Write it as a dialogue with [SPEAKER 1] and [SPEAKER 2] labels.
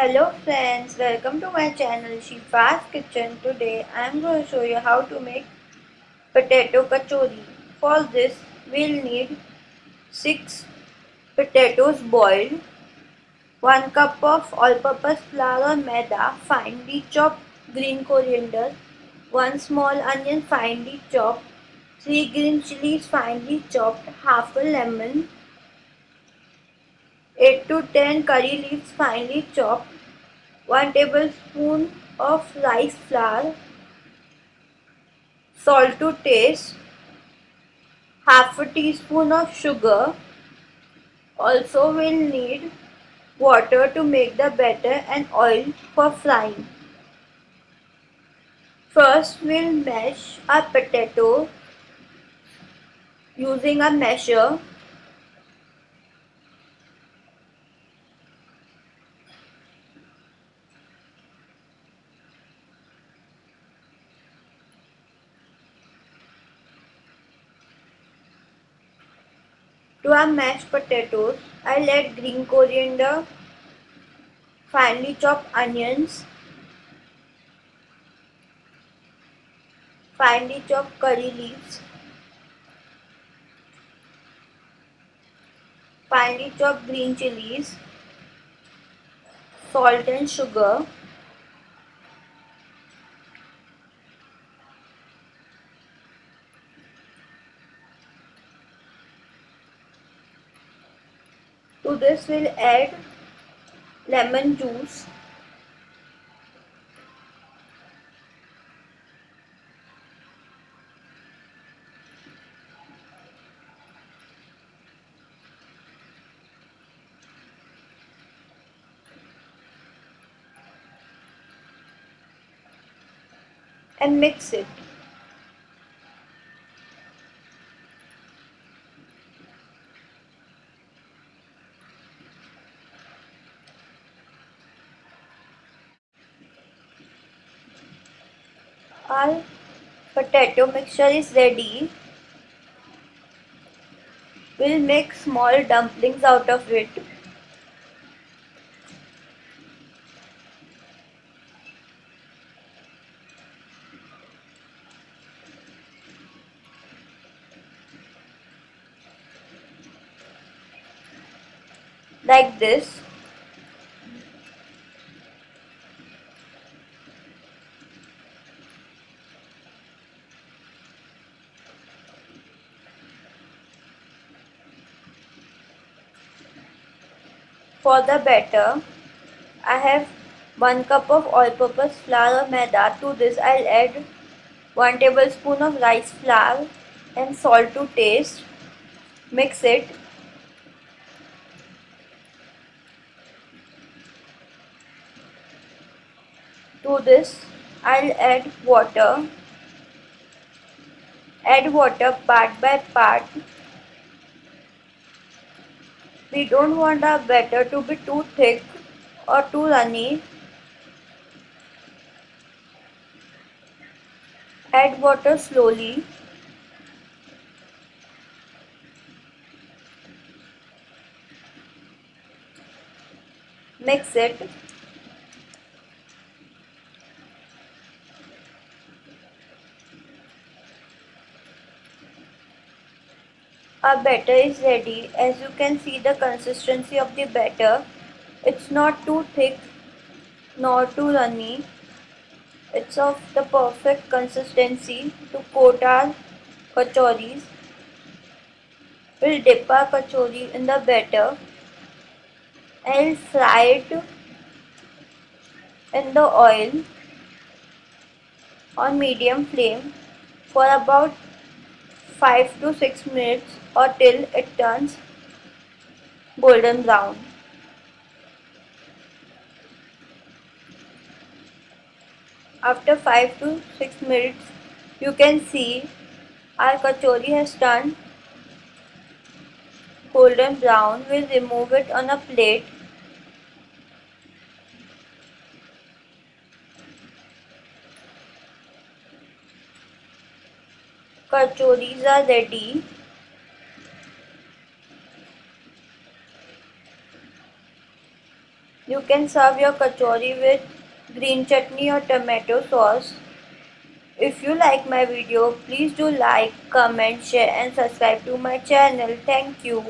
[SPEAKER 1] Hello friends, welcome to my channel Shifa's Kitchen. Today I am going to show you how to make potato kachori. For this we'll need 6 potatoes boiled, 1 cup of all-purpose flour or maida, finely chopped green coriander, 1 small onion finely chopped, 3 green chilies finely chopped, half a lemon, 8 to 10 curry leaves finely chopped, 1 tablespoon of rice flour, salt to taste, half a teaspoon of sugar. Also we'll need water to make the batter and oil for frying. First we'll mash our potato using a masher To our mashed potatoes, I'll add green coriander, finely chopped onions, finely chopped curry leaves, finely chopped green chilies, salt and sugar, To this we'll add lemon juice. and mix it. Our potato mixture is ready. We'll make small dumplings out of it. Like this. For the batter, I have 1 cup of all-purpose flour maida. To this I'll add 1 tablespoon of rice flour and salt to taste. Mix it. To this I'll add water. Add water part by part we don't want our batter to be too thick or too runny. Add water slowly. Mix it. Our batter is ready. As you can see the consistency of the batter. It's not too thick nor too runny. It's of the perfect consistency to coat our kachoris. We'll dip our kachori in the batter and fry it in the oil on medium flame for about 5 to 6 minutes or till it turns golden brown. After 5 to 6 minutes you can see our kachori has turned golden brown. We'll remove it on a plate kachoris are ready You can serve your kachori with green chutney or tomato sauce. If you like my video, please do like, comment, share and subscribe to my channel. Thank you.